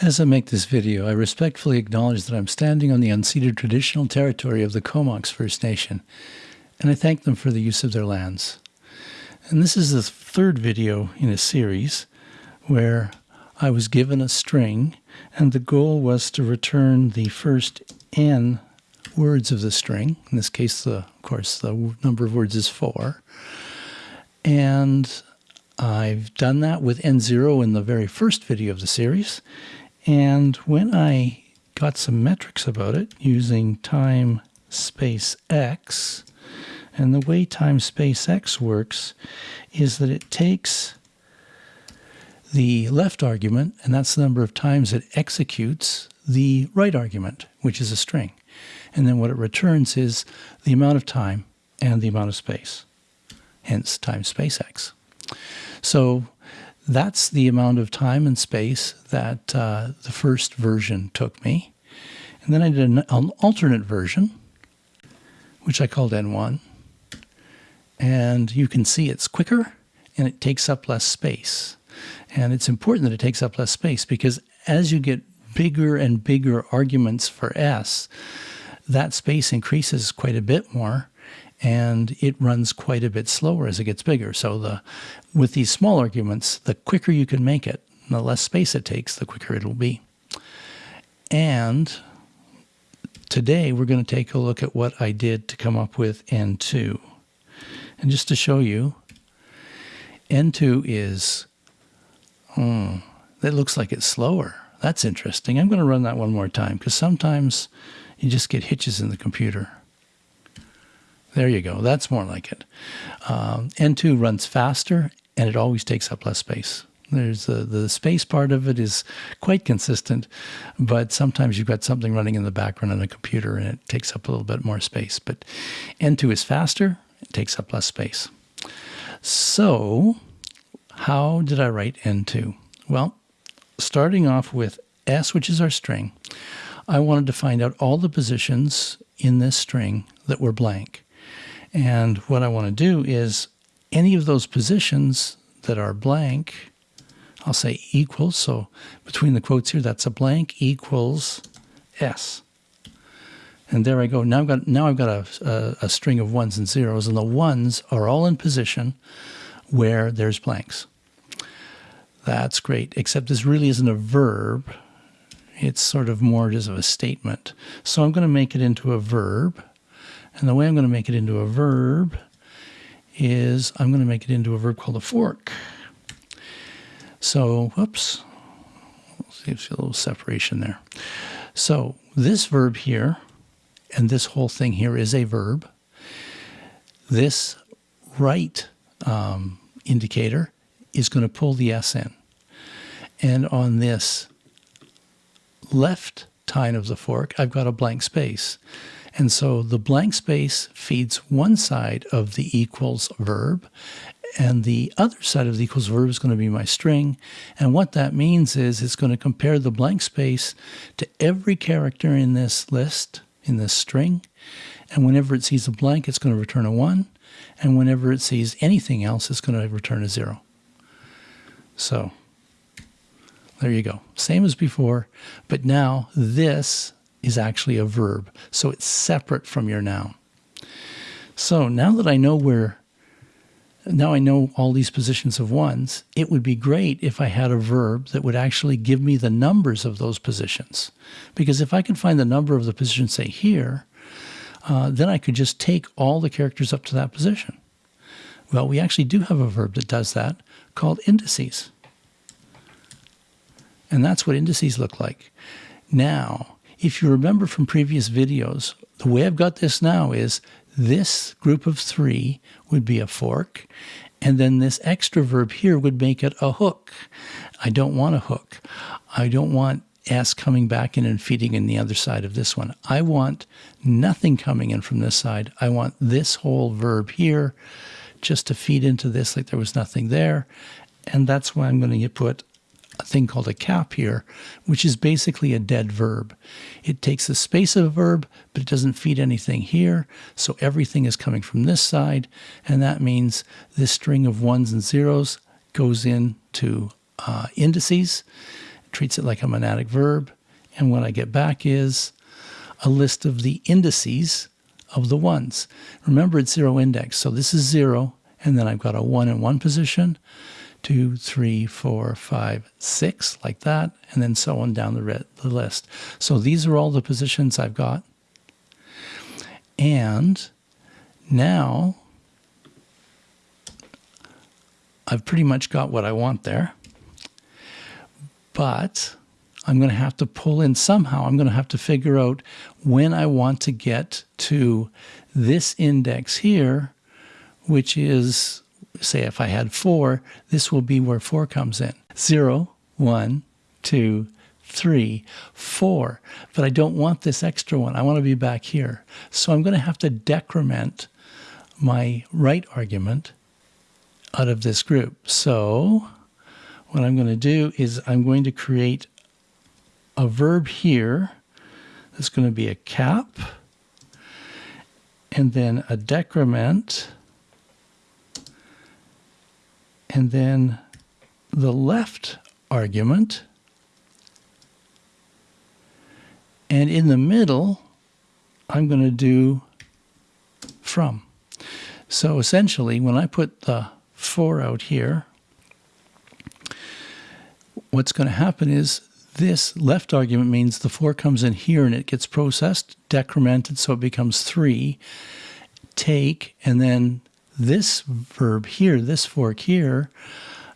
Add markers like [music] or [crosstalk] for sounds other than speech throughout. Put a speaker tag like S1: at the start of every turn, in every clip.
S1: As I make this video, I respectfully acknowledge that I'm standing on the unceded traditional territory of the Comox First Nation, and I thank them for the use of their lands. And this is the third video in a series where I was given a string, and the goal was to return the first n words of the string. In this case, the, of course, the number of words is four. And I've done that with n0 in the very first video of the series. And when I got some metrics about it using time space x, and the way time space x works is that it takes the left argument, and that's the number of times it executes the right argument, which is a string. And then what it returns is the amount of time and the amount of space, hence time space x. So that's the amount of time and space that uh, the first version took me. And then I did an, an alternate version, which I called N1. And you can see it's quicker and it takes up less space. And it's important that it takes up less space because as you get bigger and bigger arguments for S, that space increases quite a bit more and it runs quite a bit slower as it gets bigger. So the with these small arguments, the quicker you can make it, the less space it takes, the quicker it'll be. And today we're going to take a look at what I did to come up with N2. And just to show you, N2 is, hmm, it looks like it's slower. That's interesting. I'm going to run that one more time because sometimes you just get hitches in the computer. There you go. That's more like it. Um, N2 runs faster and it always takes up less space. There's the, the space part of it is quite consistent, but sometimes you've got something running in the background on a computer and it takes up a little bit more space. But N2 is faster, it takes up less space. So how did I write N2? Well, starting off with S, which is our string, I wanted to find out all the positions in this string that were blank. And what I want to do is any of those positions that are blank, I'll say equals. So between the quotes here, that's a blank equals S. And there I go. Now I've got now I've got a, a, a string of ones and zeros, and the ones are all in position where there's blanks. That's great, except this really isn't a verb. It's sort of more just of a statement. So I'm going to make it into a verb. And the way I'm going to make it into a verb is I'm going to make it into a verb called a fork. So, whoops, see if a little separation there. So this verb here and this whole thing here is a verb. This right um, indicator is going to pull the S in. And on this left tine of the fork, I've got a blank space. And so the blank space feeds one side of the equals verb, and the other side of the equals verb is going to be my string. And what that means is it's going to compare the blank space to every character in this list, in this string. And whenever it sees a blank, it's going to return a 1. And whenever it sees anything else, it's going to return a 0. So there you go. Same as before, but now this is actually a verb. So it's separate from your noun. So now that I know where, now I know all these positions of ones, it would be great if I had a verb that would actually give me the numbers of those positions. Because if I can find the number of the position, say here, uh, then I could just take all the characters up to that position. Well, we actually do have a verb that does that called indices. And that's what indices look like. Now, if you remember from previous videos, the way I've got this now is this group of three would be a fork, and then this extra verb here would make it a hook. I don't want a hook. I don't want S coming back in and feeding in the other side of this one. I want nothing coming in from this side. I want this whole verb here just to feed into this like there was nothing there. And that's why I'm going to put a thing called a cap here, which is basically a dead verb. It takes the space of a verb, but it doesn't feed anything here, so everything is coming from this side, and that means this string of ones and zeros goes into uh, indices, treats it like a monadic verb. And what I get back is a list of the indices of the ones. Remember, it's zero index. So this is zero, and then I've got a one in one position, two, three, four, five, six, like that, and then so on down the, the list. So these are all the positions I've got. And now I've pretty much got what I want there. But I'm going to have to pull in somehow. I'm going to have to figure out when I want to get to this index here, which is, say, if I had four, this will be where four comes in. Zero, one, two, three, four. But I don't want this extra one. I want to be back here. So I'm going to have to decrement my right argument out of this group. So what I'm going to do is I'm going to create a verb here that's going to be a cap and then a decrement and then the left argument and in the middle I'm going to do from. So essentially when I put the 4 out here, what's going to happen is this left argument means the 4 comes in here and it gets processed, decremented, so it becomes 3. Take, and then this verb here, this fork here,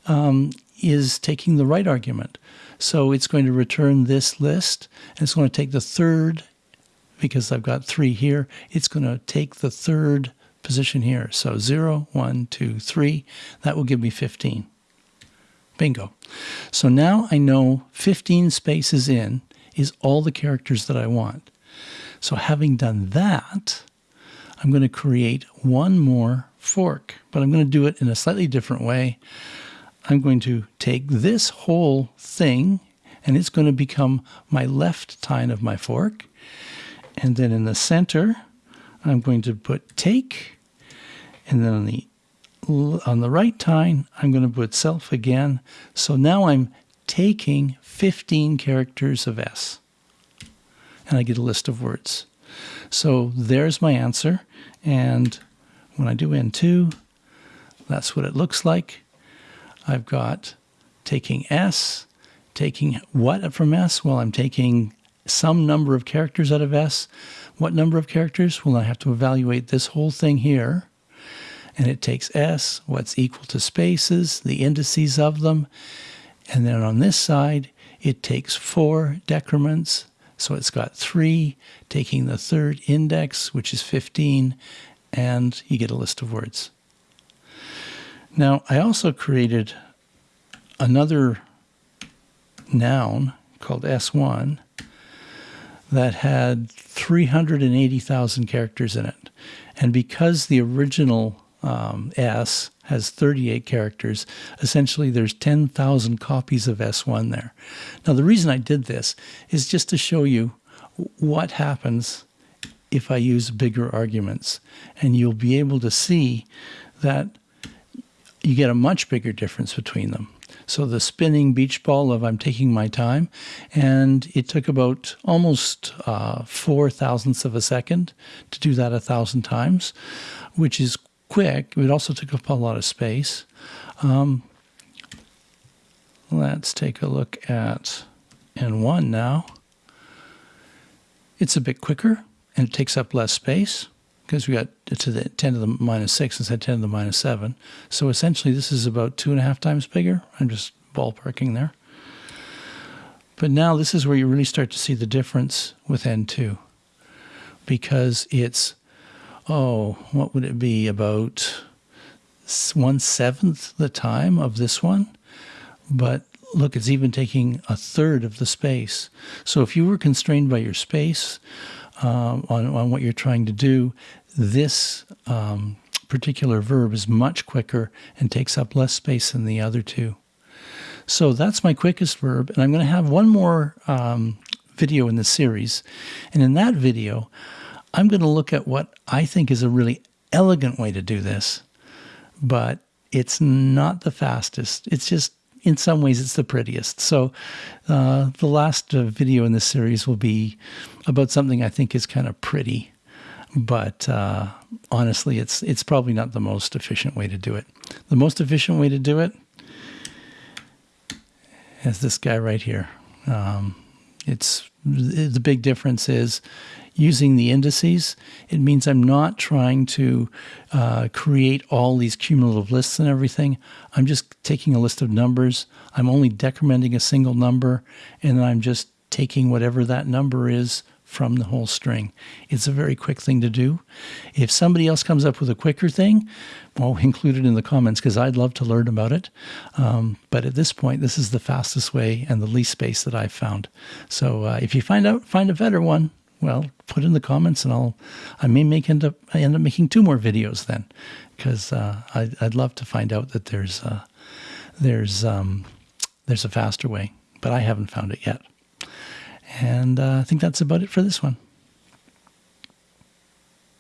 S1: um, is taking the right argument. So it's going to return this list, and it's going to take the third, because I've got 3 here, it's going to take the third position here. So 0, 1, 2, 3. That will give me 15. Bingo. So now I know 15 spaces in is all the characters that I want. So having done that, I'm going to create one more fork, but I'm going to do it in a slightly different way. I'm going to take this whole thing and it's going to become my left tine of my fork. And then in the center, I'm going to put take, and then on the on the right tine, I'm going to put self again. So now I'm taking 15 characters of S, and I get a list of words. So there's my answer, and when I do N2, that's what it looks like. I've got taking S, taking what from S? Well, I'm taking some number of characters out of S. What number of characters? Well, I have to evaluate this whole thing here. And it takes S, what's equal to spaces, the indices of them. And then on this side, it takes four decrements. So it's got three, taking the third index, which is 15, and you get a list of words. Now, I also created another noun called S1 that had 380,000 characters in it. And because the original um, S has 38 characters, essentially there's 10,000 copies of S1 there. Now the reason I did this is just to show you what happens if I use bigger arguments. And you'll be able to see that you get a much bigger difference between them. So the spinning beach ball of I'm taking my time, and it took about almost uh, four thousandths of a second to do that a thousand times, which is quick. It also took up a lot of space. Um, let's take a look at N1 now. It's a bit quicker and it takes up less space because we got to the 10 to the minus 6 instead of 10 to the minus 7. So essentially this is about two and a half times bigger. I'm just ballparking there. But now this is where you really start to see the difference with N2 because it's, oh, what would it be, about one-seventh the time of this one? But look, it's even taking a third of the space. So if you were constrained by your space, um, on, on what you're trying to do, this um, particular verb is much quicker and takes up less space than the other two. So that's my quickest verb. And I'm going to have one more um, video in the series. And in that video, I'm going to look at what I think is a really elegant way to do this, but it's not the fastest. It's just in some ways it's the prettiest. So uh, the last uh, video in this series will be about something I think is kind of pretty, but uh, honestly, it's it's probably not the most efficient way to do it. The most efficient way to do it is this guy right here. Um, it's the big difference is using the indices. It means I'm not trying to uh, create all these cumulative lists and everything. I'm just taking a list of numbers. I'm only decrementing a single number, and I'm just taking whatever that number is from the whole string. It's a very quick thing to do. If somebody else comes up with a quicker thing, well, [laughs] include it in the comments because I'd love to learn about it. Um, but at this point, this is the fastest way and the least space that I've found. So uh, if you find out find a better one, well, put in the comments and I'll I may make end up I end up making two more videos then because uh, I'd, I'd love to find out that there's uh, there's um, there's a faster way, but I haven't found it yet. And uh, I think that's about it for this one.